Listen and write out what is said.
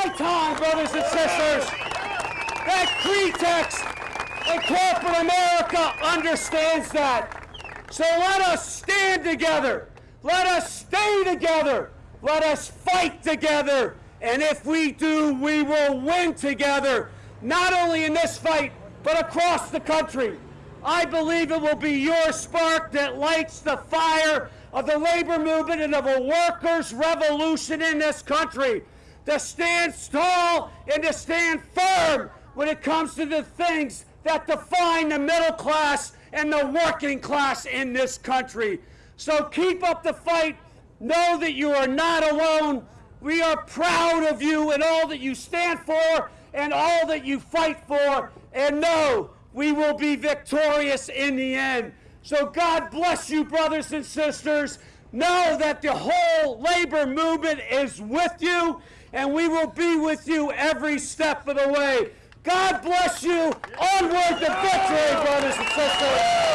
high time, brothers and sisters, that pretext and corporate America understands that. So let us stand together. Let us stay together. Let us fight together. And if we do, we will win together, not only in this fight, but across the country. I believe it will be your spark that lights the fire of the labor movement and of a workers' revolution in this country. To stand tall and to stand firm when it comes to the things that define the middle class and the working class in this country. So keep up the fight. Know that you are not alone. We are proud of you and all that you stand for and all that you fight for. And know we will be victorious in the end. So God bless you, brothers and sisters. Know that the whole labor movement is with you, and we will be with you every step of the way. God bless you. Onward to victory, brothers and sisters.